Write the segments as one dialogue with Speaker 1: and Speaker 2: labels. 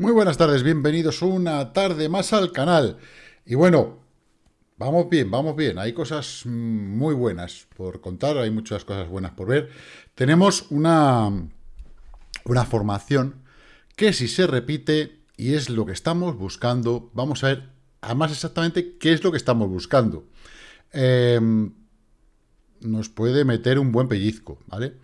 Speaker 1: Muy buenas tardes, bienvenidos una tarde más al canal. Y bueno, vamos bien, vamos bien. Hay cosas muy buenas por contar, hay muchas cosas buenas por ver. Tenemos una, una formación que si se repite y es lo que estamos buscando, vamos a ver además exactamente qué es lo que estamos buscando. Em, nos puede meter un buen pellizco, ¿vale?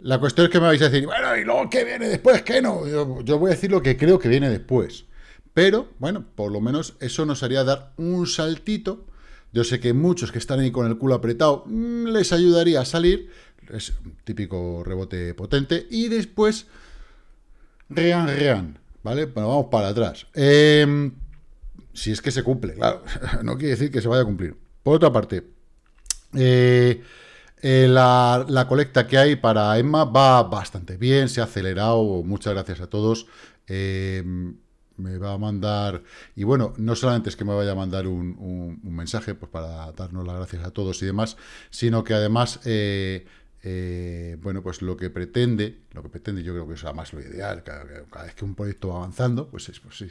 Speaker 1: La cuestión es que me vais a decir, bueno, ¿y luego qué viene después? ¿Qué no? Yo, voy a decir lo que creo que viene después. Pero, bueno, por lo menos eso nos haría dar un saltito. Yo sé que muchos que están ahí con el culo apretado mm, les ayudaría a salir. Es un típico rebote potente. Y después, rean, rean, ¿vale? Bueno, vamos para atrás. Em, si es que se cumple, claro. no quiere decir que se vaya a cumplir. Por otra parte, eh, eh, la, colecta que hay para Emma va bastante bien, se ha acelerado, muchas gracias a todos. Eh, me va a mandar, y bueno, no solamente es que me vaya a mandar un, mensaje pues para darnos las gracias a todos y demás, sino que además eh, eh, bueno, pues lo que pretende, lo que pretende yo creo que es más lo ideal, cada, vez que un proyecto va avanzando, pues es, pues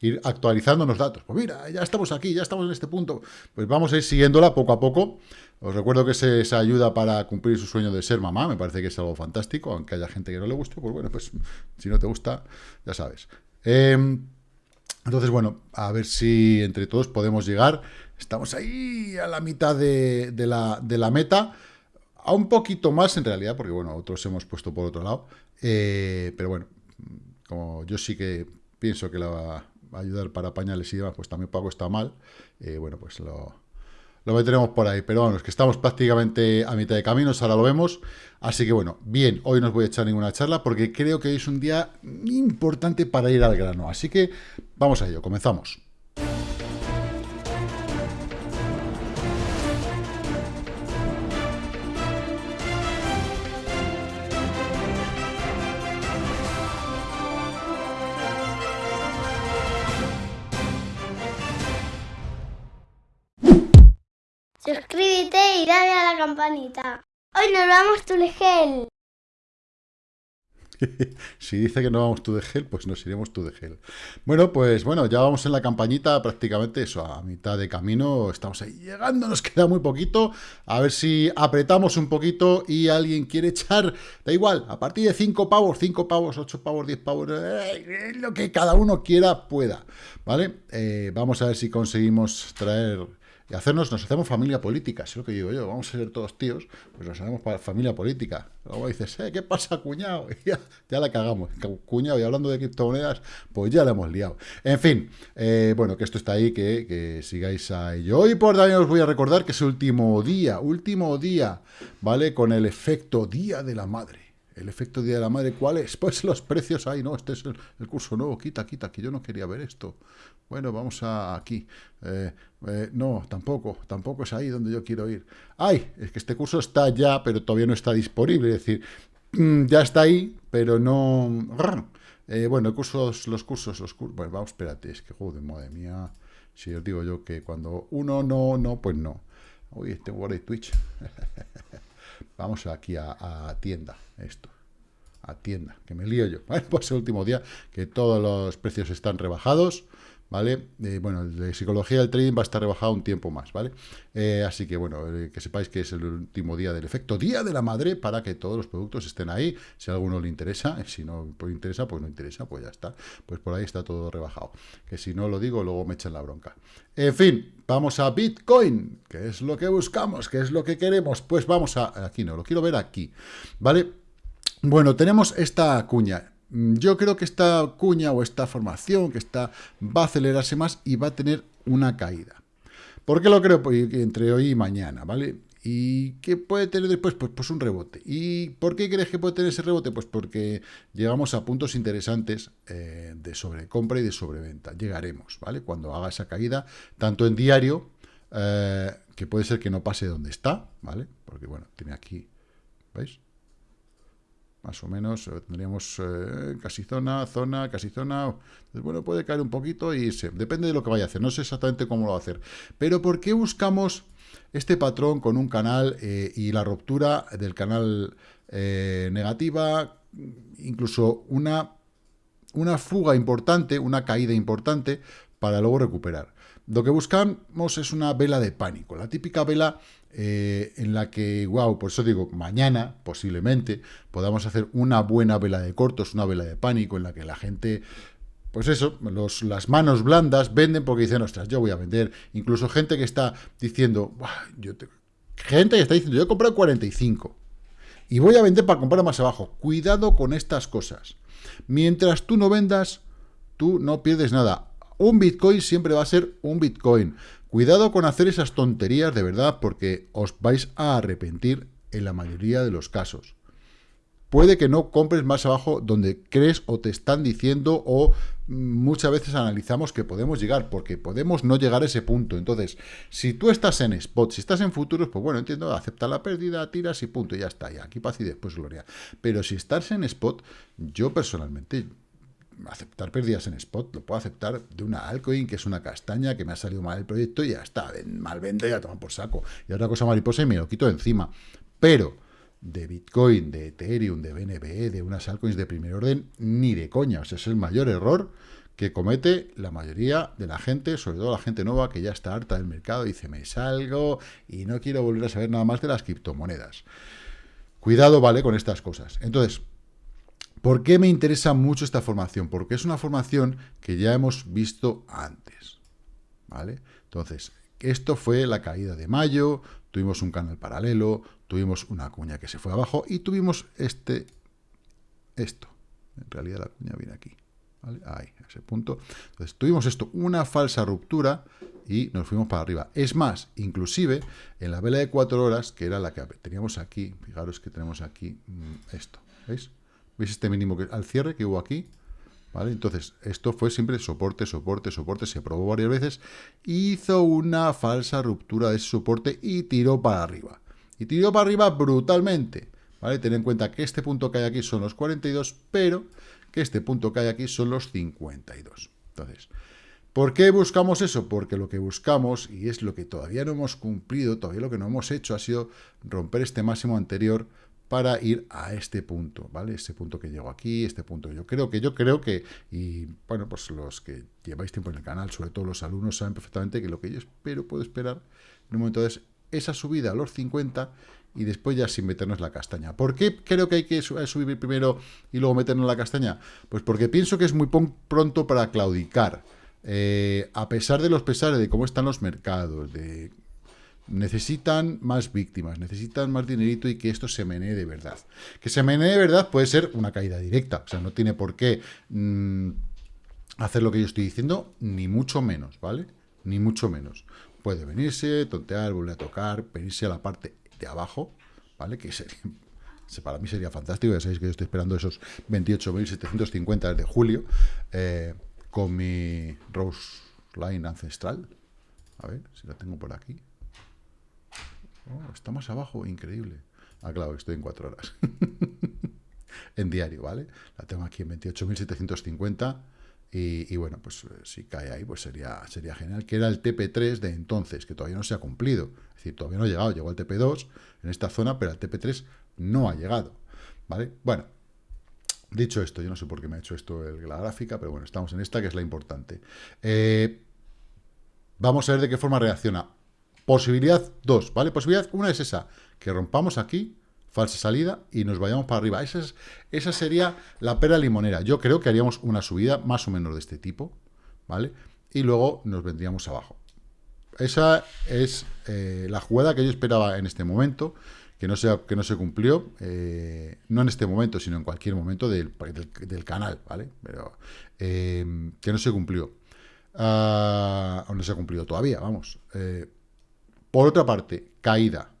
Speaker 1: ir, actualizando los datos. Pues mira, ya estamos aquí, ya estamos en este punto, pues vamos a ir siguiéndola poco a poco. Os recuerdo que esa ayuda para cumplir su sueño de ser mamá, me parece que es algo fantástico, aunque haya gente que no le guste, pues bueno, pues si no te gusta, ya sabes. Em, entonces, bueno, a ver si entre todos podemos llegar. Estamos ahí a la mitad de, la, de la meta a un poquito más en realidad, porque bueno, otros hemos puesto por otro lado, eh, pero bueno, como yo sí que pienso que la va a ayudar para pañales y demás, pues también Paco está mal, eh, bueno, pues lo, lo meteremos por ahí, pero es que estamos prácticamente a mitad de camino, ahora lo vemos, así que bueno, bien, hoy no os voy a echar ninguna charla, porque creo que hoy es un día importante para ir al grano, así que vamos a ello, comenzamos.
Speaker 2: Campanita. Hoy nos vamos tu gel.
Speaker 1: si dice que no vamos tú de gel, pues nos iremos tú de gel. Bueno, pues bueno, ya vamos en la campañita prácticamente eso, a mitad de camino, estamos ahí llegando, nos queda muy poquito, a ver si apretamos un poquito y alguien quiere echar, da igual, a partir de 5 pavos, 5 pavos, 8 pavos, 10 pavos, eh, lo que cada uno quiera pueda, ¿vale? Eh, vamos a ver si conseguimos traer y hacernos, nos hacemos familia política, es lo que digo yo, vamos a ser todos tíos, pues nos hacemos familia política. Luego dices, eh, ¿qué pasa, cuñado? Y ya, la cagamos, cuñado, y hablando de criptomonedas, pues ya la hemos liado. En fin, eh, bueno, que esto está ahí, que, sigáis a ello. Hoy por también os voy a recordar que es último día, último día, ¿vale? Con el efecto Día de la Madre. El efecto Día de la Madre, ¿cuál es? Pues los precios ahí, no, este es el, curso nuevo, quita, quita, que yo no quería ver esto. Bueno, vamos a aquí. Eh, eh, no, tampoco, tampoco es ahí donde yo quiero ir. ¡Ay! Es que este curso está ya, pero todavía no está disponible. Es decir, mm, ya está ahí, pero no... Eh, bueno, cursos, los cursos, los cursos... Bueno, vamos, espérate, es que, joder, madre mía... Si os digo yo que cuando uno no, no, pues no. Uy, este por Twitch. vamos aquí a, tienda, esto a tienda, que me lío yo. Pues el último día que todos los precios están rebajados. ¿Vale? Eh, bueno, de psicología del trading va a estar rebajado un tiempo más, ¿vale? Eh, así que, bueno, eh, que sepáis que es el último día del efecto Día de la Madre para que todos los productos estén ahí, si a alguno le interesa, si no pues interesa, pues no interesa, pues ya está, pues por ahí está todo rebajado, que si no lo digo, luego me echan la bronca. En fin, vamos a Bitcoin, que es lo que buscamos, que es lo que queremos, pues vamos a, aquí no, lo quiero ver aquí, ¿vale? Bueno, tenemos esta cuña, yo creo que esta cuña o esta formación que está va a acelerarse más y va a tener una caída. ¿Por qué lo creo? Pues entre hoy y mañana, ¿vale? ¿Y qué puede tener después? Pues, pues un rebote. ¿Y por qué crees que puede tener ese rebote? Pues porque llegamos a puntos interesantes eh, de sobrecompra y de sobreventa. Llegaremos, ¿vale? Cuando haga esa caída, tanto en diario, eh, que puede ser que no pase donde está, ¿vale? Porque, bueno, tiene aquí, ¿veis? Más o menos, eh, tendríamos eh, casi zona, zona, casi zona, bueno, puede caer un poquito y se, depende de lo que vaya a hacer, no sé exactamente cómo lo va a hacer, pero ¿por qué buscamos este patrón con un canal eh, y la ruptura del canal negativa, incluso una una fuga importante, una caída importante, para luego recuperar. Lo que buscamos es una vela de pánico, la típica vela eh, en la que, wow, por eso digo, mañana posiblemente podamos hacer una buena vela de cortos, una vela de pánico en la que la gente pues eso, los, las manos blandas venden porque dicen, ostras, yo voy a vender. Incluso gente que está diciendo, yo gente que está diciendo, yo he comprado 45 y voy a vender para comprar más abajo. Cuidado con estas cosas. Mientras tú no vendas, tú no pierdes nada. Un Bitcoin siempre va a ser un Bitcoin. Cuidado con hacer esas tonterías de verdad porque os vais a arrepentir en la mayoría de los casos puede que no compres más abajo donde crees o te están diciendo o muchas veces analizamos que podemos llegar, porque podemos no llegar a ese punto. Entonces, si tú estás en spot, si estás en futuros, pues bueno, entiendo, acepta la pérdida, tiras y punto, y ya está, y aquí paz y después gloria. Pero si estás en spot, yo personalmente, aceptar pérdidas en spot, lo puedo aceptar de una altcoin, que es una castaña, que me ha salido mal el proyecto, y ya está, mal vende, ya toma por saco. Y otra cosa mariposa y me lo quito encima. Pero de Bitcoin, de Ethereum, de BNB, de unas altcoins de primer orden, ni de coña. O sea, es el mayor error que comete la mayoría de la gente, sobre todo la gente nueva que ya está harta del mercado, dice, me salgo y no quiero volver a saber nada más de las criptomonedas. Cuidado, ¿vale?, con estas cosas. Entonces, ¿por qué me interesa mucho esta formación? Porque es una formación que ya hemos visto antes, ¿vale? Entonces, esto fue la caída de mayo, tuvimos un canal paralelo, tuvimos una cuña que se fue abajo y tuvimos este, esto. En realidad la cuña viene aquí, ¿vale? Ahí, a ese punto. Entonces tuvimos esto, una falsa ruptura y nos fuimos para arriba. Es más, inclusive en la vela de cuatro horas, que era la que teníamos aquí, fijaros que tenemos aquí mm, esto, ¿veis? ¿Veis este mínimo que al cierre que hubo aquí? ¿Vale? Entonces, esto fue siempre soporte, soporte, soporte, se probó varias veces, hizo una falsa ruptura de ese soporte y tiró para arriba y tiró para arriba brutalmente. ¿Vale? Ten en cuenta que este punto que hay aquí son los 42, pero que este punto que hay aquí son los 52. Entonces, ¿por qué buscamos eso? Porque lo que buscamos, y es lo que todavía no hemos cumplido, todavía lo que no hemos hecho, ha sido romper este máximo anterior para ir a este punto, ¿vale? Este punto que llegó aquí, este punto yo creo que, yo creo que, y bueno, pues los que lleváis tiempo en el canal, sobre todo los alumnos, saben perfectamente que lo que yo espero, puedo esperar en un momento es esa subida a los 50 y después ya sin meternos la castaña. ¿Por qué creo que hay que subir primero y luego meternos la castaña? Pues porque pienso que es muy pronto para claudicar. Eh, a pesar de los pesares de cómo están los mercados, de necesitan más víctimas, necesitan más dinerito y que esto se menee de verdad. Que se menee de verdad puede ser una caída directa, o sea, no tiene por qué mm, hacer lo que yo estoy diciendo, ni mucho menos, ¿vale? Ni mucho menos puede venirse, tontear, volver a tocar, venirse a la parte de abajo, ¿vale? Que sería, para mí sería fantástico, ya sabéis que yo estoy esperando esos 28.750 desde julio, eh, con mi Rose Line ancestral. A ver si la tengo por aquí. Oh, está más abajo, increíble. Ah, claro, estoy en cuatro horas. en diario, ¿vale? La tengo aquí en 28.750 y, bueno, pues eh, si cae ahí, pues sería, sería genial, que era el TP3 de entonces, que todavía no se ha cumplido. Es decir, todavía no ha llegado, llegó el TP2 en esta zona, pero el TP3 no ha llegado. ¿Vale? Bueno, dicho esto, yo no sé por qué me ha hecho esto la gráfica, pero bueno, estamos en esta, que es la importante. Eh, vamos a ver de qué forma reacciona. Posibilidad 2, ¿vale? Posibilidad 1 es esa, que rompamos aquí, falsa salida y nos vayamos para arriba. Esa, es, esa sería la pera limonera. Yo creo que haríamos una subida más o menos de este tipo, ¿vale? Y luego nos vendríamos abajo. Esa es eh, la jugada que yo esperaba en este momento, que no se, que no se cumplió, eh, no en este momento, sino en cualquier momento del, del, canal, ¿vale? Pero eh, que no se cumplió. Ah, no se ha cumplido todavía, vamos. Por otra parte, caída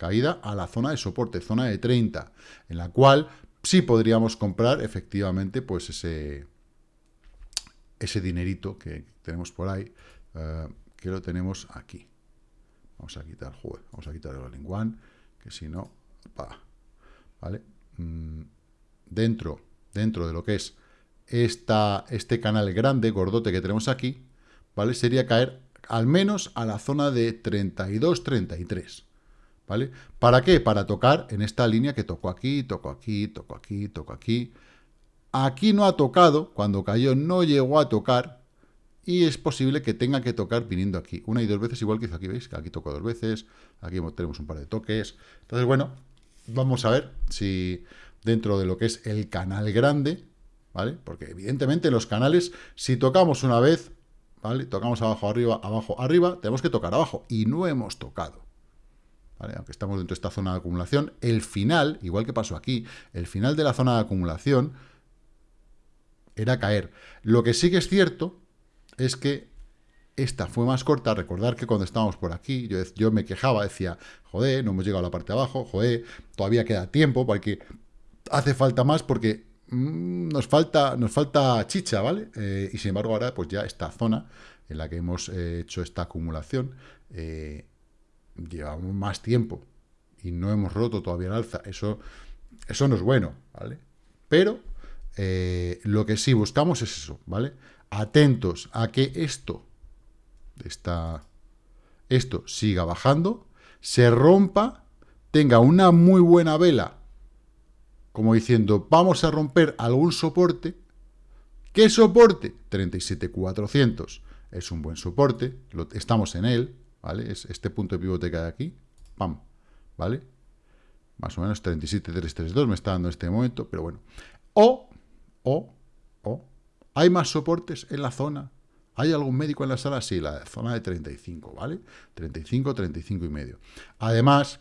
Speaker 1: caída a la zona de soporte, zona de 30, en la cual sí podríamos comprar efectivamente pues ese, ese dinerito que tenemos por ahí, eh, que lo tenemos aquí. Vamos a quitar, joder, vamos a quitar el all one, que si no, ¿vale? Mm, dentro, dentro de lo que es esta, este canal grande, gordote que tenemos aquí, ¿vale? Sería caer al menos a la zona de 32, 33. ¿vale? ¿Para qué? Para tocar en esta línea que toco aquí, toco aquí, toco aquí, toco aquí. aquí no ha tocado, cuando cayó no llegó a tocar, y es posible que tenga que tocar viniendo aquí, una y dos veces, igual que hizo aquí, ¿veis? Que aquí tocó dos veces, aquí tenemos un par de toques, entonces, bueno, vamos a ver si dentro de lo que es el canal grande, ¿vale? Porque evidentemente los canales, si tocamos una vez, ¿vale? Tocamos abajo, arriba, abajo, arriba, tenemos que tocar abajo, y no hemos tocado. ¿Vale? Aunque estamos dentro de esta zona de acumulación, el final, igual que pasó aquí, el final de la zona de acumulación era caer. Lo que sí que es cierto es que esta fue más corta. Recordar que cuando estábamos por aquí, yo, me quejaba, decía, joder, no hemos llegado a la parte de abajo, joder, todavía queda tiempo, porque hace falta más, porque mm, nos, falta, nos falta chicha, ¿vale? Eh, y sin embargo ahora, pues ya esta zona en la que hemos eh, hecho esta acumulación, eh, llevamos más tiempo y no hemos roto todavía el alza. Eso, eso no es bueno, ¿vale? Pero lo que sí buscamos es eso, ¿vale? Atentos a que esto esta, esto siga bajando, se rompa, tenga una muy buena vela, como diciendo, vamos a romper algún soporte. ¿Qué soporte? 37.400. Es un buen soporte, estamos en él, ¿vale? Es este punto de pivote que hay aquí, pam, ¿vale? Más o menos 37.332 me está dando en este momento, pero bueno. O, o, o, hay más soportes en la zona ¿Hay algún médico en la sala? Sí, la zona de 35, ¿vale? 35, 35 y medio. Además,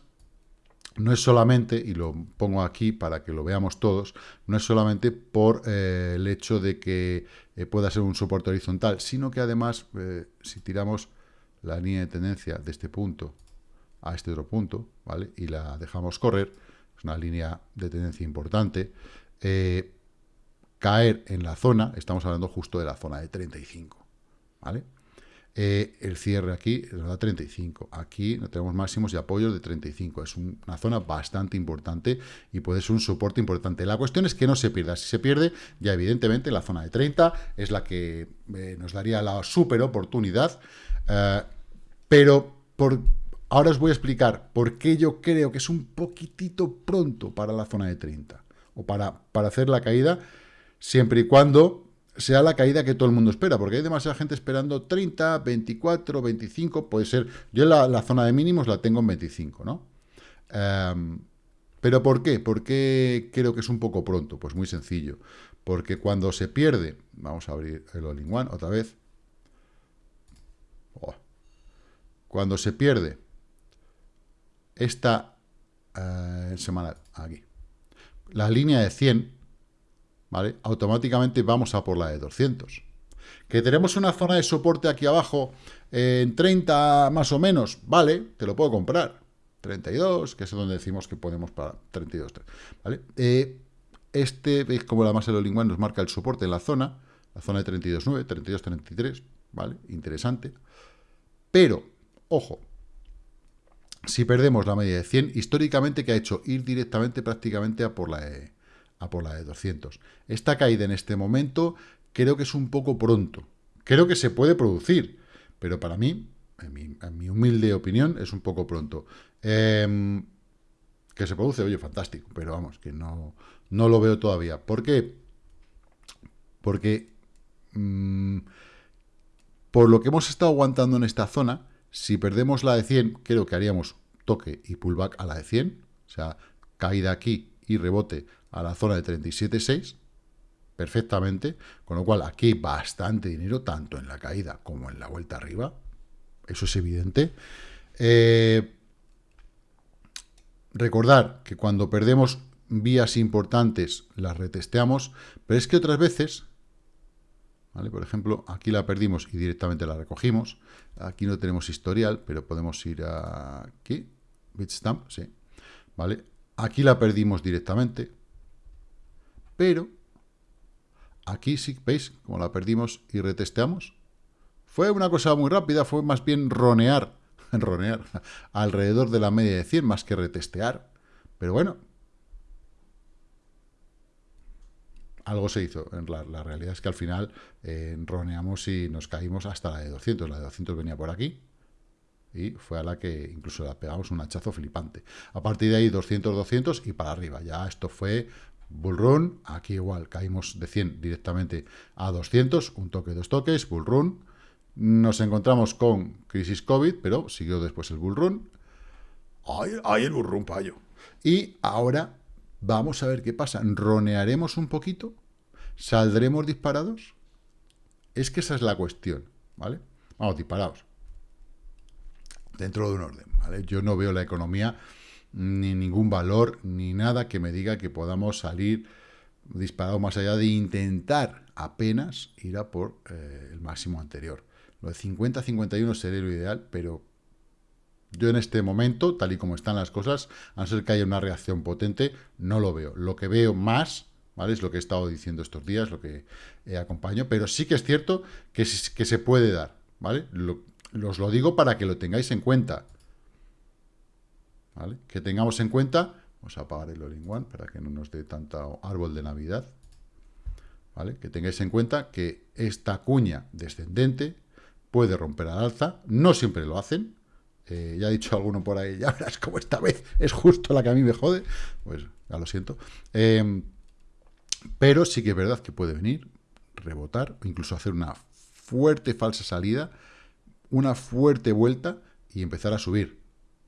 Speaker 1: no es solamente, y lo pongo aquí para que lo veamos todos, no es solamente por eh, el hecho de que eh, pueda ser un soporte horizontal, sino que además, eh, si tiramos la línea de tendencia de este punto a este otro punto, ¿vale? Y la dejamos correr, es una línea de tendencia importante, caer en la zona, estamos hablando justo de la zona de 35, ¿vale? Eh, el cierre aquí nos da 35. Aquí tenemos máximos y apoyos de 35. Es una zona bastante importante y puede ser un soporte importante. La cuestión es que no se pierda. Si se pierde, ya evidentemente la zona de 30 es la que eh, nos daría la super oportunidad. Eh, pero por, ahora os voy a explicar por qué yo creo que es un poquitito pronto para la zona de 30. O para, para hacer la caída, siempre y cuando sea la caída que todo el mundo espera, porque hay demasiada gente esperando 30, 24, 25, puede ser, yo la, la zona de mínimos la tengo en 25, ¿no? Em, ¿Pero por qué? ¿Por qué creo que es un poco pronto? Pues muy sencillo, porque cuando se pierde, vamos a abrir el all-in-one otra vez, oh, cuando se pierde esta eh, semana, aquí, la línea de 100, ¿vale? Automáticamente vamos a por la de 200. Que tenemos una zona de soporte aquí abajo en 30 más o menos, vale, te lo puedo comprar. 32, que es donde decimos que podemos para 32, ¿vale? Eh, este, veis como la masa de los nos marca el soporte en la zona, la zona de 32.9, 32.33, ¿vale? Interesante. Pero, ojo, si perdemos la media de 100, históricamente, que ha hecho? Ir directamente prácticamente a por la de a por la de 200. Esta caída en este momento creo que es un poco pronto. Creo que se puede producir, pero para mí, en mi, humilde opinión, es un poco pronto. Em, que se produce, oye, fantástico, pero vamos, que no, no lo veo todavía. ¿Por qué? Porque mm, por lo que hemos estado aguantando en esta zona, si perdemos la de 100, creo que haríamos toque y pullback a la de 100, o sea, caída aquí y rebote a la zona de 37.6 perfectamente, con lo cual aquí bastante dinero, tanto en la caída como en la vuelta arriba, eso es evidente. Eh, recordar que cuando perdemos vías importantes las retesteamos, pero es que otras veces, ¿vale? por ejemplo, aquí la perdimos y directamente la recogimos, aquí no tenemos historial, pero podemos ir aquí, Bitstamp, sí, ¿vale? Aquí la perdimos directamente, pero aquí sí, ¿veis? Como la perdimos y retesteamos. Fue una cosa muy rápida, fue más bien ronear, ronear alrededor de la media de 100 más que retestear. Pero bueno, algo se hizo. La, la realidad es que al final eh, roneamos y nos caímos hasta la de 200. La de 200 venía por aquí y fue a la que incluso la pegamos un hachazo flipante. A partir de ahí 200, 200 y para arriba. Ya esto fue Bullrun, aquí igual, caímos de 100 directamente a 200, un toque, dos toques, Bullrun. Nos encontramos con crisis COVID, pero siguió después el Bullrun. ¡Ay, ay el Bullrun, payo! Y ahora vamos a ver qué pasa. ¿Ronearemos un poquito? ¿Saldremos disparados? Es que esa es la cuestión, ¿vale? Vamos, disparados. Dentro de un orden, ¿vale? Yo no veo la economía ni ningún valor, ni nada que me diga que podamos salir disparados más allá de intentar apenas ir a por eh, el máximo anterior. Lo de 50-51 sería lo ideal, pero yo en este momento, tal y como están las cosas, a no ser que haya una reacción potente, no lo veo. Lo que veo más, ¿vale? Es lo que he estado diciendo estos días, lo que eh, acompaño, pero sí que es cierto que, que se puede dar, ¿vale? Lo, os lo digo para que lo tengáis en cuenta. Que tengamos en cuenta, vamos a apagar el all-in-one para que no nos dé tanto árbol de Navidad, ¿vale? Que tengáis en cuenta que esta cuña descendente puede romper al alza, no siempre lo hacen, eh, ya ha dicho alguno por ahí, ya verás como esta vez es justo la que a mí me jode, pues ya lo siento, em, pero sí que es verdad que puede venir, rebotar, incluso hacer una fuerte falsa salida, una fuerte vuelta y empezar a subir,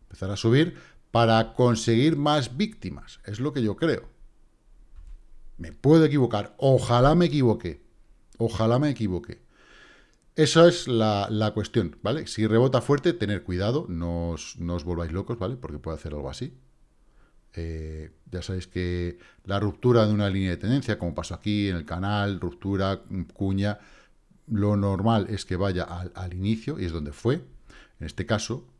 Speaker 1: empezar a subir para conseguir más víctimas. Es lo que yo creo. Me puedo equivocar. Ojalá me equivoque. Ojalá me equivoque. Esa es la, cuestión, ¿vale? Si rebota fuerte, tener cuidado, no os, volváis locos, ¿vale? Porque puede hacer algo así. Eh, ya sabéis que la ruptura de una línea de tendencia, como pasó aquí en el canal, ruptura, cuña, lo normal es que vaya al, al inicio, y es donde fue. En este caso,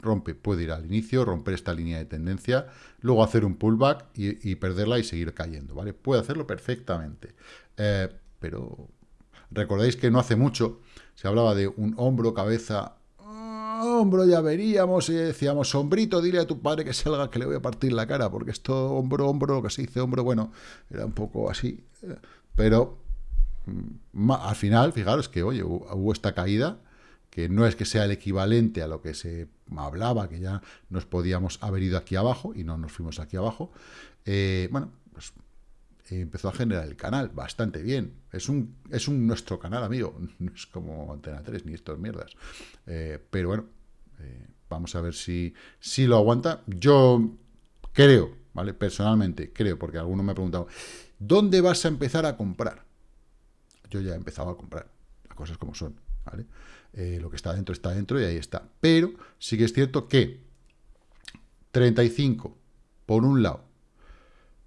Speaker 1: rompe, puede ir al inicio, romper esta línea de tendencia, luego hacer un pullback y, perderla y seguir cayendo, ¿vale? Puede hacerlo perfectamente. Eh, pero recordáis que no hace mucho se hablaba de un hombro, cabeza, ah, hombro ya veríamos y decíamos, sombrito, dile a tu padre que salga que le voy a partir la cara, porque esto hombro, hombro, lo que se dice hombro, bueno, era un poco así, eh, pero mm, al final, fijaros que, oye, hubo esta caída, que no es que sea el equivalente a lo que se hablaba, que ya nos podíamos haber ido aquí abajo, y no nos fuimos aquí abajo, eh, bueno, pues eh, empezó a generar el canal bastante bien. Es un, es un nuestro canal, amigo, no es como Antena 3 ni estas mierdas. Eh, pero bueno, vamos a ver si, si lo aguanta. Yo creo, ¿vale? Personalmente creo, porque alguno me ha preguntado, ¿dónde vas a empezar a comprar? Yo ya he empezado a comprar, las cosas como son, ¿vale? Eh, lo que está dentro está dentro y ahí está. Pero sí que es cierto que 35 por un lado,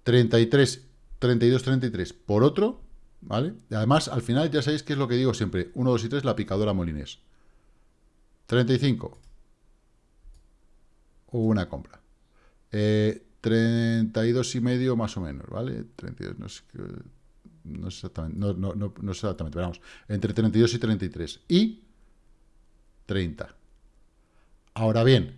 Speaker 1: 33, 32, 33 por otro, ¿vale? además, al final ya sabéis que es lo que digo siempre, 1, 2 y 3, la picadora molinés. 35, hubo una compra. Eh, 32 y medio más o menos, ¿vale? 32, no sé, no exactamente, no, no, no, no exactamente, pero vamos, entre 32 y 33. Y 30. Ahora bien,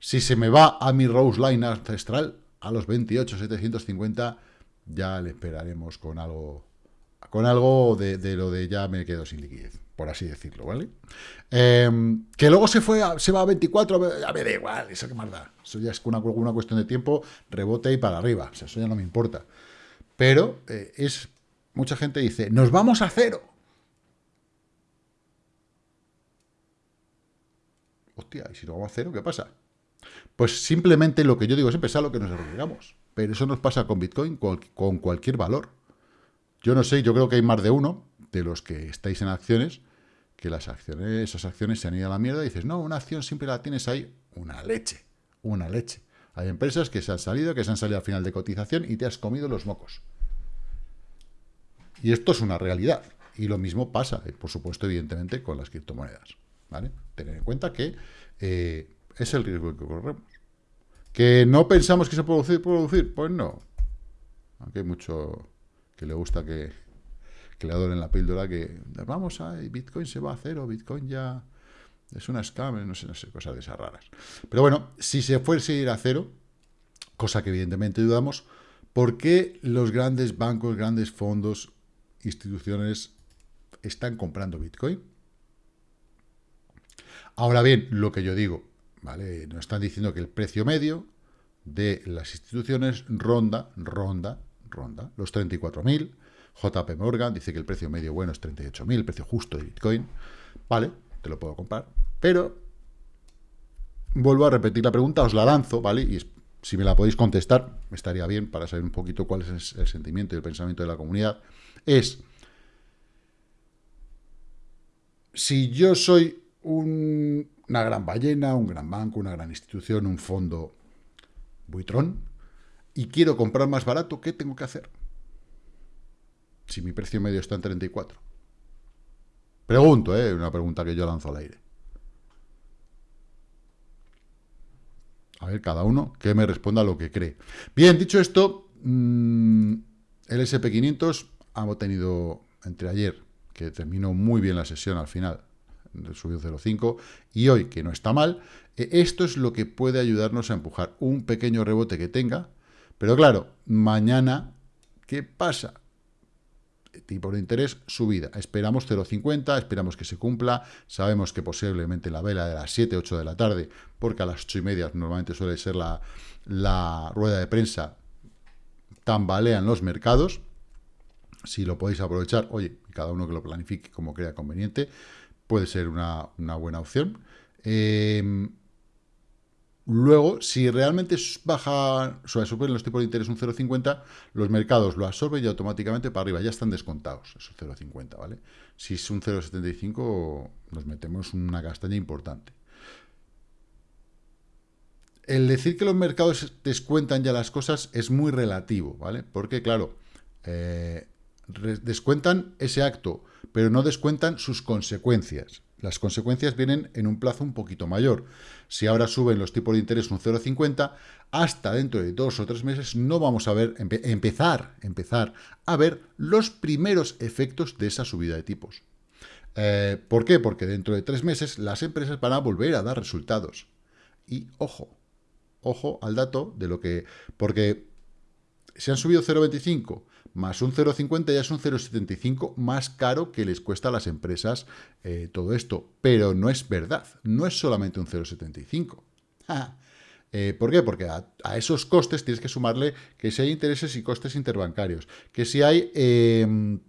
Speaker 1: si se me va a mi Rose Line ancestral, a los 28, 750, ya le esperaremos con algo con algo de, lo de ya me quedo sin liquidez, por así decirlo, ¿vale? Em, que luego se fue se va a 24, ya me da igual, eso que más da. Eso ya es una, una cuestión de tiempo, rebote y para arriba, o sea, eso ya no me importa. Pero eh, es, mucha gente dice, nos vamos a cero. Hostia, ¿y si lo vamos a cero, qué pasa? Pues simplemente lo que yo digo es a lo que nos arriesgamos. Pero eso nos pasa con Bitcoin, con, cualquier valor. Yo no sé, yo creo que hay más de uno de los que estáis en acciones, que las acciones, esas acciones se han ido a la mierda y dices, no, una acción siempre la tienes ahí, una leche, una leche. Hay empresas que se han salido, que se han salido al final de cotización y te has comido los mocos. Y esto es una realidad. Y lo mismo pasa, eh, por supuesto, evidentemente, con las criptomonedas. ¿vale? Tener en cuenta que eh, es el riesgo que corremos. ¿Que no pensamos que se puede producir? Pues no. Aunque hay mucho que le gusta que, que le adoren la píldora, que vamos a Bitcoin se va a cero, Bitcoin ya es una scam, no sé, no sé, cosas de esas raras. Pero bueno, si se fuese a ir a cero, cosa que evidentemente dudamos, ¿por qué los grandes bancos, grandes fondos, instituciones están comprando Bitcoin? Ahora bien, lo que yo digo, ¿vale? Nos están diciendo que el precio medio de las instituciones ronda, ronda, ronda los 34.000. JP Morgan dice que el precio medio bueno es 38.000, el precio justo de Bitcoin. Vale, te lo puedo comprar. Pero vuelvo a repetir la pregunta, os la lanzo, ¿vale? Y si me la podéis contestar, estaría bien para saber un poquito cuál es el sentimiento y el pensamiento de la comunidad. Es, si yo soy una gran ballena, un gran banco, una gran institución, un fondo buitrón, y quiero comprar más barato, ¿qué tengo que hacer? Si mi precio medio está en 34. Pregunto, ¿eh? Una pregunta que yo lanzo al aire. A ver, cada uno que me responda lo que cree. Bien, dicho esto, mm, el SP500 ha tenido entre ayer, que terminó muy bien la sesión al final, subió 0,5, y hoy, que no está mal, eh, esto es lo que puede ayudarnos a empujar un pequeño rebote que tenga, pero claro, mañana, ¿qué pasa? tipo de interés, subida. Esperamos 0,50, esperamos que se cumpla, sabemos que posiblemente la vela de las 7, 8 de la tarde, porque a las 8 y media normalmente suele ser la, la rueda de prensa, tambalean los mercados, si lo podéis aprovechar, oye, cada uno que lo planifique como crea conveniente, puede ser una, buena opción. Eh, Luego, si realmente baja, o sea, los tipos de interés un 0,50, los mercados lo absorben y automáticamente para arriba, ya están descontados, esos 0,50, ¿vale? Si es un 0,75, nos metemos una castaña importante. El decir que los mercados descuentan ya las cosas es muy relativo, ¿vale? Porque, claro, eh, descuentan ese acto, pero no descuentan sus consecuencias. Las consecuencias vienen en un plazo un poquito mayor. Si ahora suben los tipos de interés un 0,50, hasta dentro de dos o tres meses no vamos a ver, empezar, empezar a ver los primeros efectos de esa subida de tipos. Eh, ¿Por qué? Porque dentro de tres meses las empresas van a volver a dar resultados. Y ojo, ojo al dato de lo que... Porque si han subido 0,25 más un 0,50 ya es un 0,75 más caro que les cuesta a las empresas eh, todo esto. Pero no es verdad, no es solamente un 0,75. Eh, ¿Por qué? Porque a, esos costes tienes que sumarle que si hay intereses y costes interbancarios, que si hay em,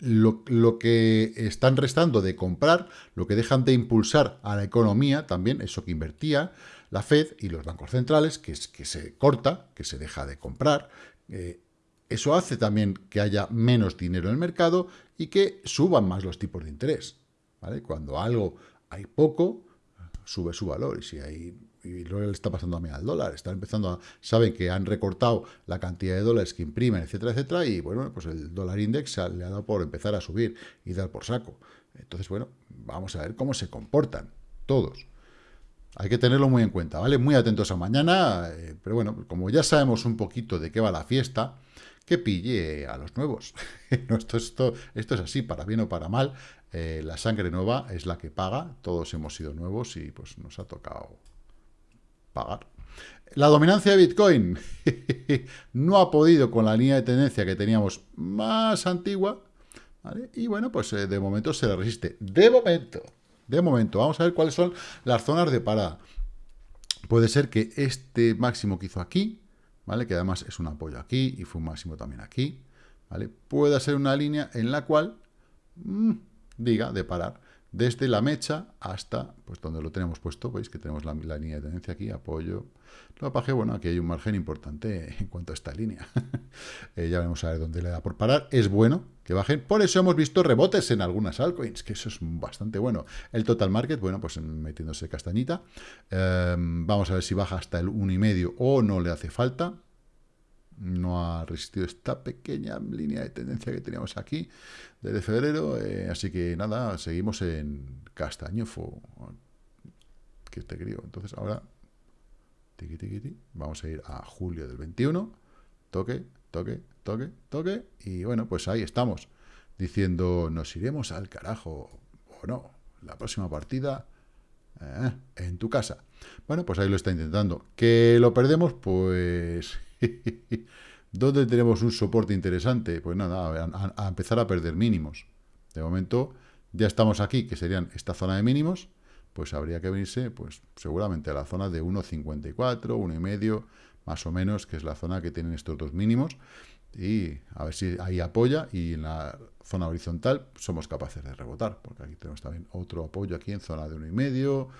Speaker 1: lo, lo, que están restando de comprar, lo que dejan de impulsar a la economía, también eso que invertía la Fed y los bancos centrales, que, es, que se corta, que se deja de comprar, eh, eso hace también que haya menos dinero en el mercado y que suban más los tipos de interés. ¿vale? Cuando algo hay poco, sube su valor. Y si hay y que le está pasando a mí al dólar, están empezando a, saben que han recortado la cantidad de dólares que imprimen, etcétera, etcétera, y bueno, pues el dólar index le ha dado por empezar a subir y dar por saco. Entonces, bueno, vamos a ver cómo se comportan todos. Hay que tenerlo muy en cuenta, ¿vale? Muy atentos a mañana, eh, pero bueno, como ya sabemos un poquito de qué va la fiesta, que pille a los nuevos. esto, es así, para bien o para mal. Eh, la sangre nueva es la que paga. Todos hemos sido nuevos y pues nos ha tocado pagar. La dominancia de Bitcoin no ha podido con la línea de tendencia que teníamos más antigua. Y bueno, pues eh, de momento se le resiste. De momento, de momento. Vamos a ver cuáles son las zonas de parada. Puede ser que este máximo que hizo aquí, ¿vale? Que además es un apoyo aquí y fue un máximo también aquí, ¿vale? Puede ser una línea en la cual mm, diga de parar desde la mecha hasta, pues donde lo tenemos puesto, veis que tenemos la, línea de tendencia aquí, apoyo, lo que bueno, aquí hay un margen importante en cuanto a esta línea. Eh, ya vamos a ver dónde le da por parar. Es bueno que bajen. Por eso hemos visto rebotes en algunas altcoins, que eso es bastante bueno. El total market, bueno, pues metiéndose castañita. Em, vamos a ver si baja hasta el 1,5 o no le hace falta. No ha resistido esta pequeña línea de tendencia que teníamos aquí desde febrero. Eh, así que nada, seguimos en castañofo. Que te creo. Entonces ahora Vamos a ir a julio del 21. Toque, toque, toque, toque. Y bueno, pues ahí estamos. Diciendo, nos iremos al carajo o no. La próxima partida eh, en tu casa. Bueno, pues ahí lo está intentando. ¿Que lo perdemos? Pues... ¿Dónde tenemos un soporte interesante? Pues nada, a, a empezar a perder mínimos. De momento ya estamos aquí, que serían esta zona de mínimos pues habría que venirse, pues seguramente a la zona de 1,54, 1,5, más o menos, que es la zona que tienen estos dos mínimos, y a ver si ahí apoya, y en la zona horizontal somos capaces de rebotar, porque aquí tenemos también otro apoyo aquí en zona de uno y medio,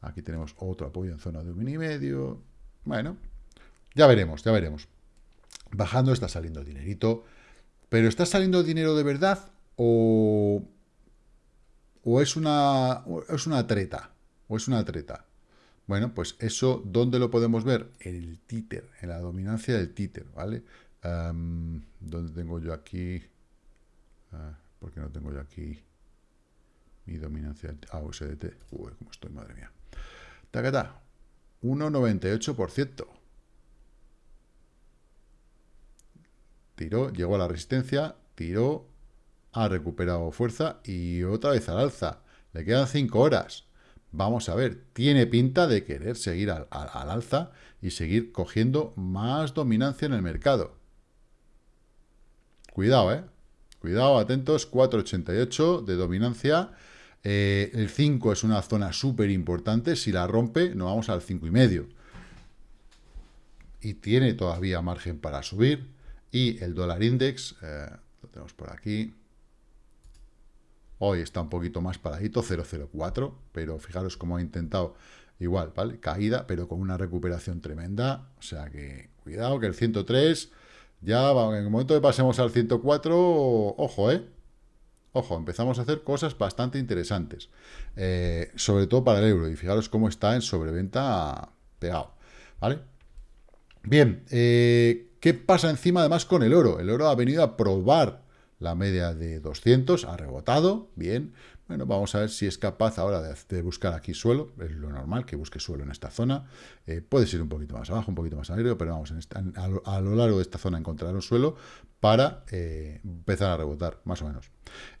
Speaker 1: aquí tenemos otro apoyo en zona de uno y medio, bueno, ya veremos, ya veremos. Bajando está saliendo dinerito, pero ¿está saliendo dinero de verdad o, o es, una, es una treta? ¿O es una treta? Bueno, pues eso, ¿dónde lo podemos ver? En el títer, en la dominancia del títer, ¿vale? ¿Dónde tengo yo aquí? Uh, ¿Por qué no tengo yo aquí mi dominancia? Ah, USDT. Uy, cómo estoy, madre mía. Tacata. 1,98%. Tiró, llegó a la resistencia, tiró, ha recuperado fuerza y otra vez al alza. Le quedan 5 horas. Vamos a ver, tiene pinta de querer seguir al, al, alza y seguir cogiendo más dominancia en el mercado. Cuidado, ¿eh? Cuidado, atentos, 4,88 de dominancia. Eh, el 5 es una zona súper importante. Si la rompe, nos vamos al 5,5. Y tiene todavía margen para subir. Y el dólar index, eh, lo tenemos por aquí. Hoy está un poquito más paradito, 0,04, pero fijaros cómo ha intentado igual, ¿vale? Caída, pero con una recuperación tremenda. O sea que, cuidado, que el 103, ya en el momento que pasemos al 104, ojo, ¿eh? Ojo, empezamos a hacer cosas bastante interesantes. Eh, sobre todo para el euro. Y fijaros cómo está en sobreventa pegado, ¿vale? Bien, eh, ¿qué pasa encima además con el oro? El oro ha venido a probar la media de 200, ha rebotado, bien. Bueno, vamos a ver si es capaz ahora de, buscar aquí suelo, es lo normal que busque suelo en esta zona. Eh, puede ir un poquito más abajo, un poquito más arriba, pero vamos, a, lo, largo de esta zona encontrar un suelo para eh, empezar a rebotar, más o menos.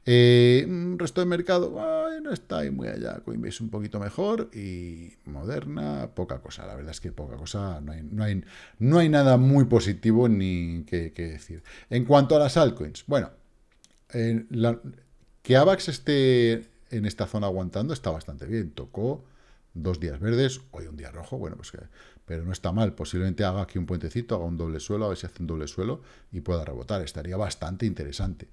Speaker 1: Eh, mm, resto de mercado, no está ahí muy allá. Coinbase un poquito mejor y Moderna, poca cosa. La verdad es que poca cosa, no hay nada muy positivo ni que, que decir. En cuanto a las altcoins, bueno, que AVAX esté en esta zona aguantando está bastante bien. Tocó dos días verdes, hoy un día rojo, bueno, pues que, pero no está mal. Posiblemente haga aquí un puentecito, haga un doble suelo, a ver si hace un doble suelo y pueda rebotar. Estaría bastante interesante.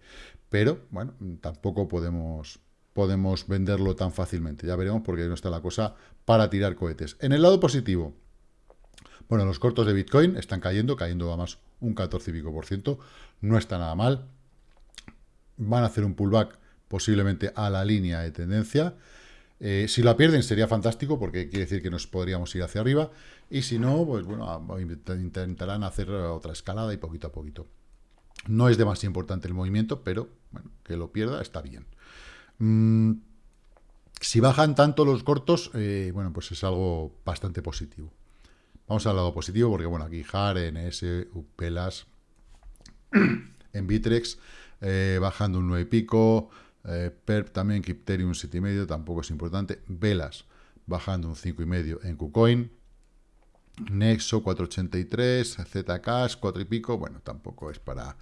Speaker 1: Pero, bueno, tampoco podemos, podemos venderlo tan fácilmente. Ya veremos porque no está la cosa para tirar cohetes. En el lado positivo, bueno, los cortos de Bitcoin están cayendo, cayendo a más un 14 y pico por ciento. No está nada mal van a hacer un pullback posiblemente a la línea de tendencia. Eh, si la pierden sería fantástico porque quiere decir que nos podríamos ir hacia arriba y si no, pues bueno, intentarán hacer otra escalada y poquito a poquito. No es demasiado importante el movimiento, pero bueno, que lo pierda está bien. Mm, si bajan tanto los cortos, eh, bueno, pues es algo bastante positivo. Vamos al lado positivo porque, bueno, aquí JAR, NS, UPELAS, en Bitrex eh, bajando un 9 y pico, eh, PERP también, Crypterium 7,5, tampoco es importante, Velas bajando un 5,5 en KuCoin, Nexo 483, Zcash 4 y pico, bueno, tampoco es para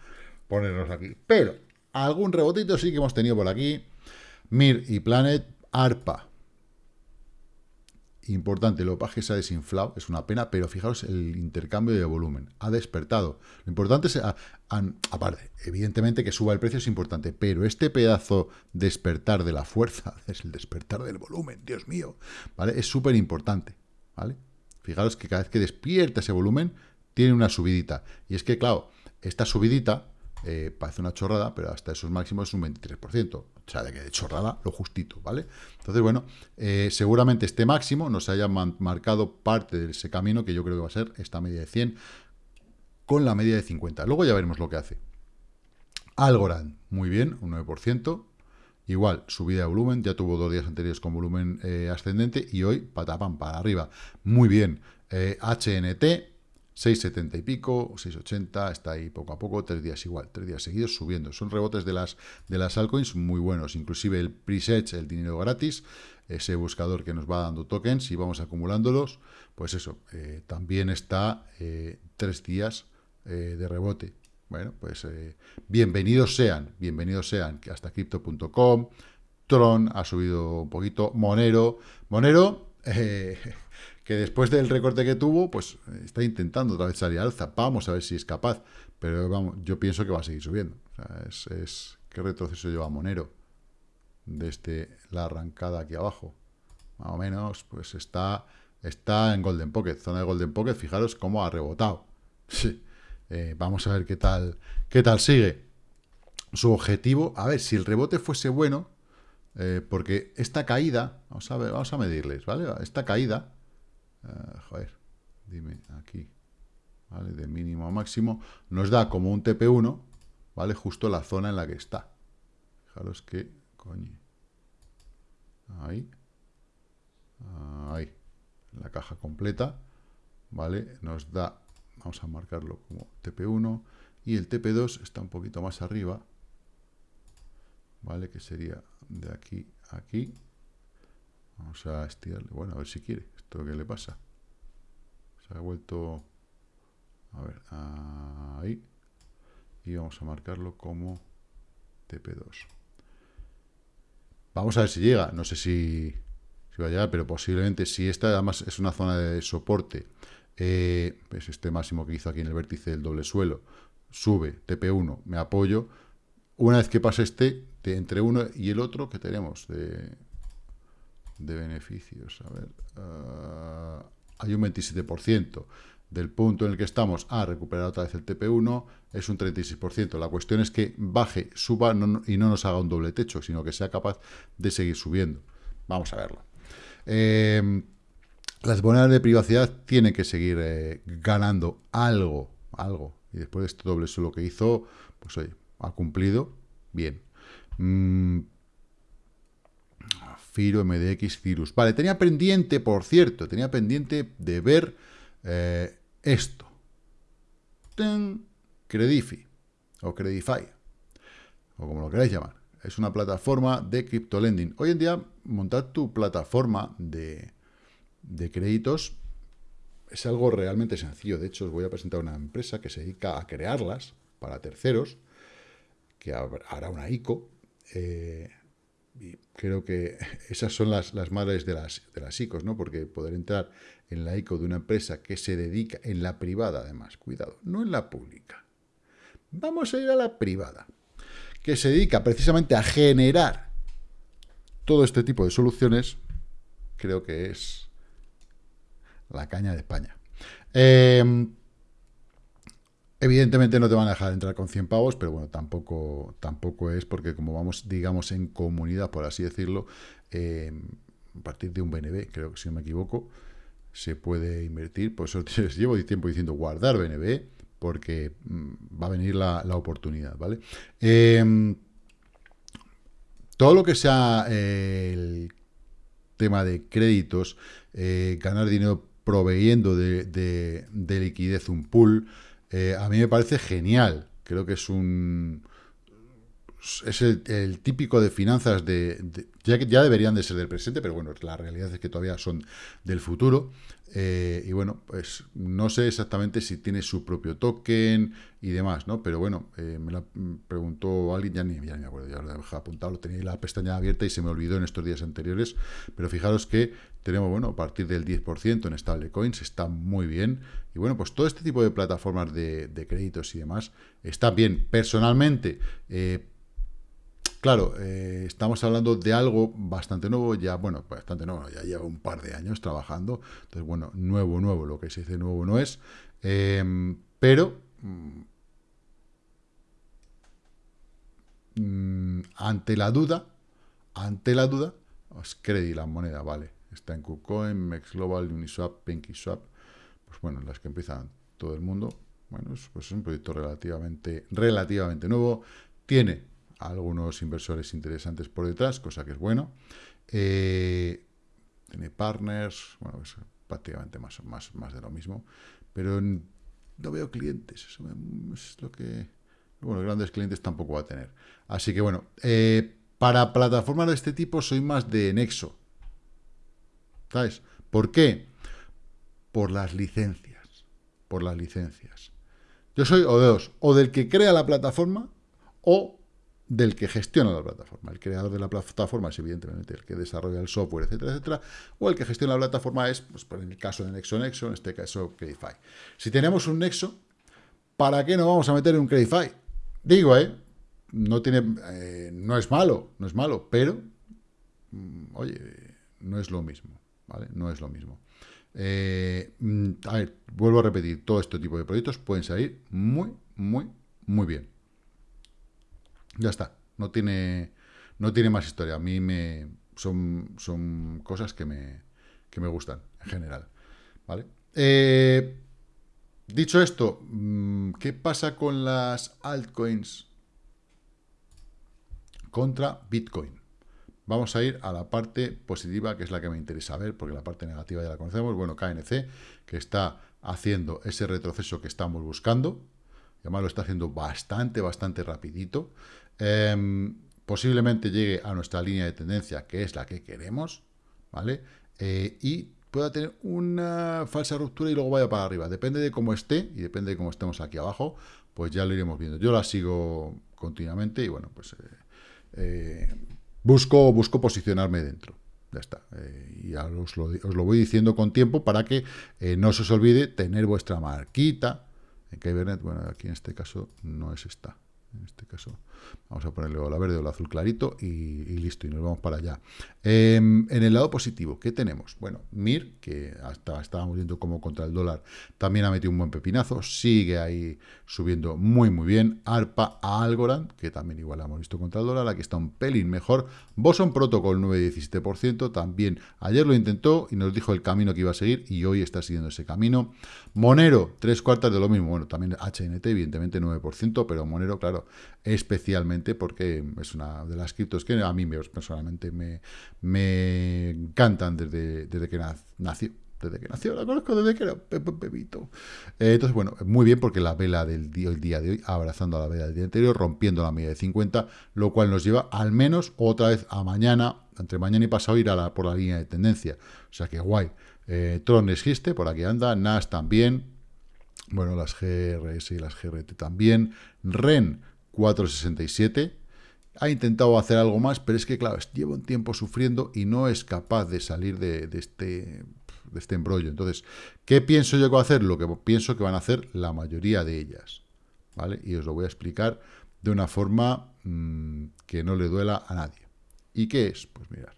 Speaker 1: ponernos aquí, pero algún rebotito sí que hemos tenido por aquí, Mir y Planet, ARPA importante, lo que se ha desinflado, es una pena, pero fijaros el intercambio de volumen, ha despertado. Lo importante es, aparte, evidentemente que suba el precio es importante, pero este pedazo despertar de la fuerza, es el despertar del volumen, Dios mío, ¿vale? Es súper importante, ¿vale? Fijaros que cada vez que despierta ese volumen, tiene una subidita. Y es que, claro, esta subidita eh, parece una chorrada, pero hasta esos máximos es un 23%. O sea, de que de chorrada, lo justito, ¿vale? Entonces, bueno, eh, seguramente este máximo nos haya marcado parte de ese camino que yo creo que va a ser esta media de 100 con la media de 50. Luego ya veremos lo que hace. Algorand, muy bien, un 9%. Igual, subida de volumen, ya tuvo dos días anteriores con volumen eh, ascendente y hoy patapam para arriba. Muy bien. HNT, 6,70 y pico, 6,80, está ahí poco a poco, tres días igual, tres días seguidos subiendo. Son rebotes de las, de las altcoins muy buenos, inclusive el preset, el dinero gratis, ese buscador que nos va dando tokens y vamos acumulándolos, pues eso, eh, también está eh, tres días eh, de rebote. Bueno, pues bienvenidos sean, bienvenidos sean, hasta crypto.com, Tron ha subido un poquito, Monero, Monero que después del recorte que tuvo, pues está intentando otra vez salir alza. Vamos a ver si es capaz. Pero vamos, yo pienso que va a seguir subiendo. qué retroceso lleva Monero desde la arrancada aquí abajo. Más o menos, pues está, está en Golden Pocket. Zona de Golden Pocket, fijaros cómo ha rebotado. Sí. Eh, vamos a ver qué tal, qué tal sigue. Su objetivo, a ver, si el rebote fuese bueno, eh, porque esta caída, vamos a ver, vamos a medirles, ¿vale? Esta caída, eh, joder, dime aquí, ¿vale? De mínimo a máximo, nos da como un TP1, ¿vale? Justo la zona en la que está. Fijaros que, coño, ahí, ahí, la caja completa, ¿vale? Nos da Vamos a marcarlo como TP1. Y el TP2 está un poquito más arriba. ¿Vale? Que sería de aquí a aquí. Vamos a estirarle. Bueno, a ver si quiere. ¿Esto qué le pasa? Se ha vuelto... A ver, ahí. Y vamos a marcarlo como TP2. Vamos a ver si llega. No sé si, va a llegar, pero posiblemente si esta además es una zona de soporte eh, es este máximo que hizo aquí en el vértice del doble suelo, sube, TP1, me apoyo, una vez que pase este, entre uno y el otro, que tenemos de, de beneficios? A ver, ah, hay un 27%. Del punto en el que estamos a recuperar otra vez el TP1 es un 36%. La cuestión es que baje, suba y no nos haga un doble techo, sino que sea capaz de seguir subiendo. Vamos a verlo. Eh, las monedas de privacidad tienen que seguir eh, ganando algo, algo. Y después de este doble suelo que hizo, pues oye, ha cumplido bien. Mm, Firo, MDX, Cirus. Vale, tenía pendiente, por cierto, tenía pendiente de ver eh, esto. Ten, Credifi, o Credify, o como lo queráis llamar. Es una plataforma de criptolending. Hoy en día, montar tu plataforma de, de créditos es algo realmente sencillo. De hecho, os voy a presentar una empresa que se dedica a crearlas para terceros, que hará una ICO. Eh, y creo que esas son las, las madres de las, de las ICOs, ¿no? Porque poder entrar en la ICO de una empresa que se dedica, en la privada además, cuidado, no en la pública. Vamos a ir a la privada, que se dedica precisamente a generar todo este tipo de soluciones, creo que es la caña de España. Em, evidentemente no te van a dejar entrar con 100 pavos, pero bueno, tampoco, tampoco es porque como vamos, digamos, en comunidad, por así decirlo, em, a partir de un BNB, creo que si no me equivoco, se puede invertir. Por eso llevo tiempo diciendo guardar BNB, porque mm, va a venir la, oportunidad, ¿vale? Em, todo lo que sea el tema de créditos, eh, ganar dinero proveyendo de, liquidez un pool, eh, a mí me parece genial. Creo que es un... Es el, típico de finanzas de, ya que ya deberían de ser del presente, pero bueno, la realidad es que todavía son del futuro. Eh, y bueno, pues no sé exactamente si tiene su propio token y demás, ¿no? Pero bueno, eh, me lo preguntó alguien, ya ni, ya me acuerdo, ya lo dejado apuntado, lo tenía la pestaña abierta y se me olvidó en estos días anteriores, pero fijaros que tenemos, bueno, a partir del 10% en stablecoins, está muy bien, y bueno, pues todo este tipo de plataformas de, créditos y demás está bien. Personalmente, eh, Claro, eh, estamos hablando de algo bastante nuevo, ya, bueno, bastante nuevo, ya lleva un par de años trabajando, entonces, bueno, nuevo, nuevo, lo que se dice nuevo no es, em, pero mm, ante la duda, ante la duda, os credi la moneda, vale, está en KuCoin, MexGlobal, Uniswap, PinkySwap, pues bueno, las que empiezan todo el mundo, bueno, pues es un proyecto relativamente, relativamente nuevo, tiene algunos inversores interesantes por detrás, cosa que es bueno. Eh, tiene partners, bueno, es prácticamente más, más, más de lo mismo, pero no veo clientes, eso es lo que... Bueno, grandes clientes tampoco va a tener. Así que bueno, eh, para plataformas de este tipo soy más de Nexo. ¿Sabes? ¿Por qué? Por las licencias. Por las licencias. Yo soy o de dos, o del que crea la plataforma, o del que gestiona la plataforma. El creador de la plataforma es evidentemente el que desarrolla el software, etcétera, etcétera, o el que gestiona la plataforma es, pues, en el caso de Nexo Nexo, en este caso Credify. Si tenemos un Nexo, ¿para qué no vamos a meter un Credify? Digo, ¿eh? No, tiene, eh, no es malo, no es malo, pero, mm, oye, no es lo mismo, ¿vale? No es lo mismo. Eh, mm, a ver, vuelvo a repetir, todo este tipo de proyectos pueden salir muy, muy, muy bien. Ya está, no tiene, no tiene más historia. A mí me son, son cosas que me, que me gustan en general. ¿vale? Eh, dicho esto, mm, ¿qué pasa con las altcoins contra Bitcoin? Vamos a ir a la parte positiva, que es la que me interesa ver, porque la parte negativa ya la conocemos. Bueno, KNC, que está haciendo ese retroceso que estamos buscando. Además lo está haciendo bastante, bastante rapidito. Em, posiblemente llegue a nuestra línea de tendencia, que es la que queremos, ¿vale? Eh, y pueda tener una falsa ruptura y luego vaya para arriba. Depende de cómo esté y depende de cómo estemos aquí abajo, pues ya lo iremos viendo. Yo la sigo continuamente y bueno, pues eh, eh, busco, busco posicionarme dentro. Ya está. y os lo, os lo, voy diciendo con tiempo para que no se os olvide tener vuestra marquita en Kybernet. Bueno, aquí en este caso no es esta. En este caso Vamos a ponerle o la verde o el azul clarito y, listo, y nos vamos para allá. Em, en el lado positivo, ¿qué tenemos? Bueno, MIR, que hasta estábamos viendo como contra el dólar, también ha metido un buen pepinazo, sigue ahí subiendo muy, muy bien. ARPA, Algorand, que también igual hemos visto contra el dólar, aquí está un pelín mejor. Boson Protocol, 9,17%, también ayer lo intentó y nos dijo el camino que iba a seguir y hoy está siguiendo ese camino. Monero, tres cuartas de lo mismo, bueno, también HNT, evidentemente 9%, pero Monero, claro, especialmente porque es una de las criptos que a mí personalmente me, me encantan desde, desde que nació. Desde que nació, la conozco desde que era bebito. Eh, entonces, bueno, muy bien porque la vela del día, el día de hoy, abrazando a la vela del día anterior, rompiendo la media de 50, lo cual nos lleva al menos otra vez a mañana, entre mañana y pasado, ir a la, por la línea de tendencia. O sea que guay. Eh, Tron existe, por aquí anda, NAS también, bueno, las GRS y las GRT también, REN 467. Ha intentado hacer algo más, pero es que, claro, lleva un tiempo sufriendo y no es capaz de salir de, este, de este embrollo. Entonces, ¿qué pienso yo que va a hacer? Lo que pienso que van a hacer la mayoría de ellas. ¿Vale? Y os lo voy a explicar de una forma mm, que no le duela a nadie. ¿Y qué es? Pues mirar.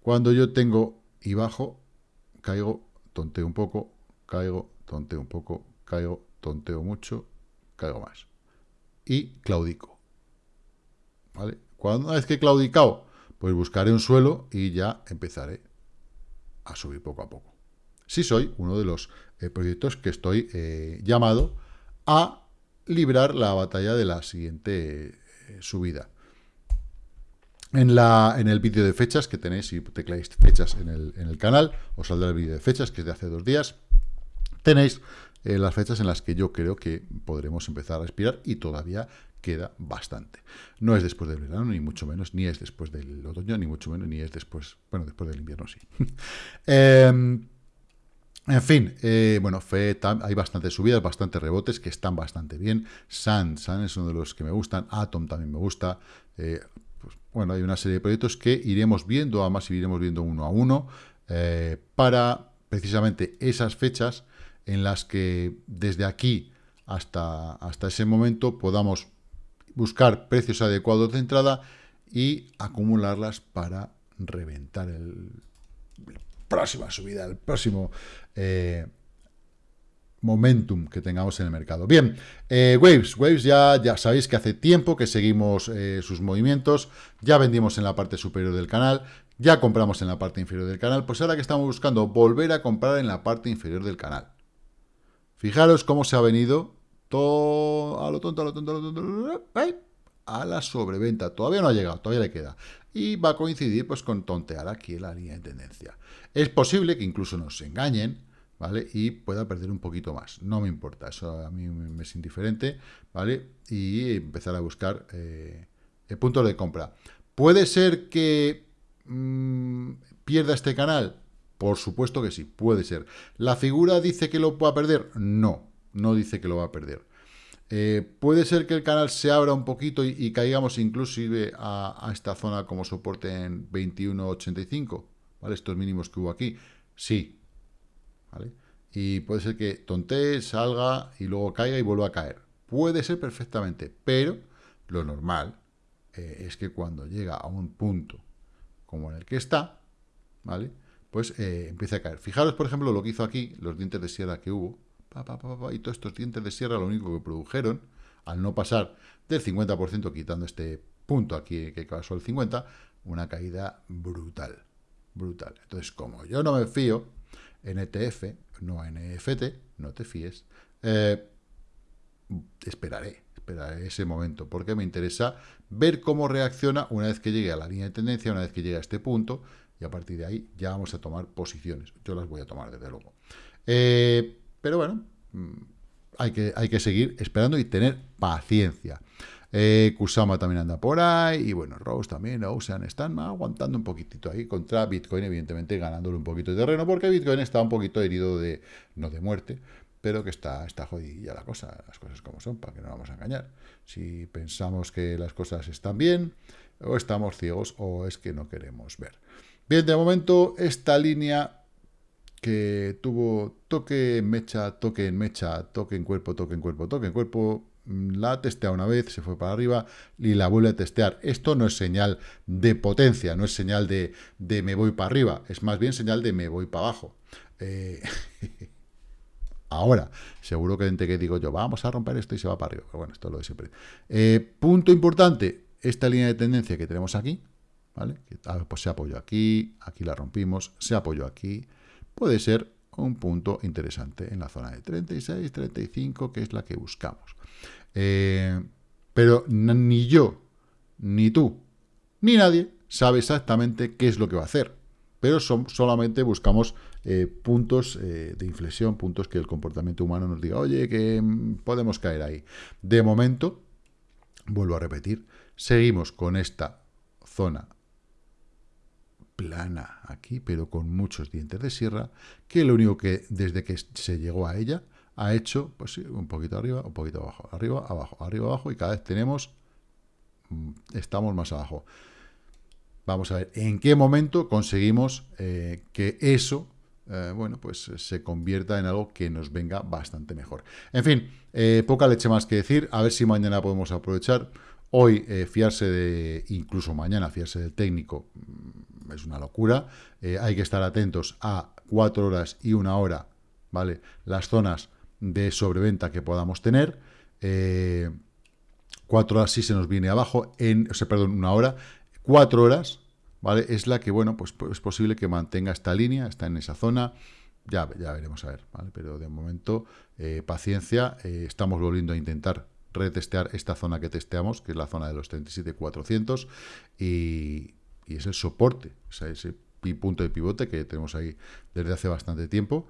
Speaker 1: Cuando yo tengo y bajo, caigo, tonteo un poco, caigo, tonteo un poco, caigo, tonteo mucho, caigo más y claudico. ¿Vale? Cuando una vez que he claudicado, pues buscaré un suelo y ya empezaré a subir poco a poco. Sí soy uno de los eh, proyectos que estoy eh, llamado a librar la batalla de la siguiente eh, subida. En, la, en el vídeo de fechas que tenéis, si tecláis fechas en el, en el canal, os saldrá el vídeo de fechas, que es de hace dos días, tenéis las fechas en las que yo creo que podremos empezar a respirar y todavía queda bastante. No es después del verano, ni mucho menos, ni es después del otoño, ni mucho menos, ni es después, bueno, después del invierno sí. Em, en fin, eh, bueno, hay bastantes subidas, bastantes rebotes que están bastante bien. Sun, Sun es uno de los que me gustan. Atom también me gusta. Eh, pues, bueno, hay una serie de proyectos que iremos viendo, además iremos viendo uno a uno, para precisamente esas fechas en las que desde aquí hasta, hasta ese momento podamos buscar precios adecuados de entrada y acumularlas para reventar el, la próxima subida, el próximo eh, momentum que tengamos en el mercado. Bien, eh, Waves, Waves ya, ya sabéis que hace tiempo que seguimos eh, sus movimientos, ya vendimos en la parte superior del canal, ya compramos en la parte inferior del canal, pues ahora que estamos buscando volver a comprar en la parte inferior del canal. Fijaros cómo se ha venido a lo tonto, a lo tonto, a lo tonto, a la sobreventa. Todavía no ha llegado, todavía le queda. Y va a coincidir pues con tontear aquí en la línea de tendencia. Es posible que incluso nos engañen, ¿vale? Y pueda perder un poquito más. No me importa, eso a mí me es indiferente, ¿vale? Y empezar a buscar eh, puntos de compra. ¿Puede ser que mm, pierda este canal? Por supuesto que sí, puede ser. ¿La figura dice que lo va a perder? No, no dice que lo va a perder. Eh, puede ser que el canal se abra un poquito y, caigamos inclusive a, esta zona como soporte en 21.85, ¿vale? Estos mínimos que hubo aquí. Sí, ¿vale? Y puede ser que tontee, salga y luego caiga y vuelva a caer. Puede ser perfectamente, pero lo normal eh, es que cuando llega a un punto como en el que está, ¿vale? Pues eh, empieza a caer. Fijaros, por ejemplo, lo que hizo aquí, los dientes de sierra que hubo, y todos estos dientes de sierra lo único que produjeron, al no pasar del 50%, quitando este punto aquí que pasó el 50%, una caída brutal, brutal. Entonces, como yo no me fío en ETF, no en EFT, no te fíes, eh, esperaré, esperaré ese momento, porque me interesa ver cómo reacciona una vez que llegue a la línea de tendencia, una vez que llegue a este punto, y a partir de ahí ya vamos a tomar posiciones. Yo las voy a tomar, desde luego. Eh, pero bueno, mm, hay que, hay que seguir esperando y tener paciencia. Eh, Kusama también anda por ahí, y bueno, Rose también, Ocean, están aguantando un poquitito ahí contra Bitcoin, evidentemente ganándole un poquito de terreno, porque Bitcoin está un poquito herido de, no de muerte, pero que está, está jodida la cosa, las cosas como son, para que no vamos a engañar. Si pensamos que las cosas están bien, o estamos ciegos, o es que no queremos ver. Bien, de momento, esta línea que tuvo toque en mecha, toque en mecha, toque en cuerpo, toque en cuerpo, toque en cuerpo, mm, la testea una vez, se fue para arriba y la vuelve a testear. Esto no es señal de potencia, no es señal de, de me voy para arriba, es más bien señal de me voy para abajo. Eh, ahora, seguro que gente que digo yo, vamos a romper esto y se va para arriba. Pero bueno, esto es lo de siempre. Eh, punto importante, esta línea de tendencia que tenemos aquí, ¿vale? pues se apoyó aquí, aquí la rompimos, se apoyó aquí, puede ser un punto interesante en la zona de 36, 35, que es la que buscamos. Eh, pero ni yo, ni tú, ni nadie sabe exactamente qué es lo que va a hacer. Pero solamente buscamos eh, puntos eh, de inflexión, puntos que el comportamiento humano nos diga, oye, que mm, podemos caer ahí. De momento, vuelvo a repetir, seguimos con esta zona plana aquí, pero con muchos dientes de sierra, que lo único que desde que se llegó a ella ha hecho, pues sí, un poquito arriba, un poquito abajo, arriba, abajo, arriba, abajo, y cada vez tenemos, mm, estamos más abajo. Vamos a ver en qué momento conseguimos eh, que eso, eh, bueno, pues se convierta en algo que nos venga bastante mejor. En fin, eh, poca leche más que decir, a ver si mañana podemos aprovechar. Hoy fiarse de, incluso mañana fiarse del técnico, es una locura. Eh, hay que estar atentos a cuatro horas y una hora, ¿vale? Las zonas de sobreventa que podamos tener. Eh, cuatro horas sí se nos viene abajo, en, o sea, perdón, una hora. Cuatro horas, ¿vale? Es la que, bueno, pues, pues es posible que mantenga esta línea, está en esa zona. Ya, ya veremos a ver, ¿vale? Pero de momento, eh, paciencia. estamos volviendo a intentar retestear esta zona que testeamos, que es la zona de los 37.400, y, y es el soporte, ese punto de pivote que tenemos ahí desde hace bastante tiempo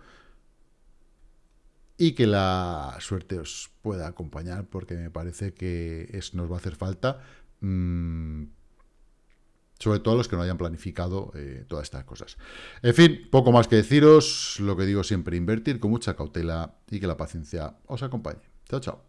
Speaker 1: y que la suerte os pueda acompañar porque me parece que es, nos va a hacer falta mmm, sobre todo los que no hayan planificado eh, todas estas cosas. En fin, poco más que deciros, lo que digo siempre, invertir con mucha cautela y que la paciencia os acompañe. Chao, chao.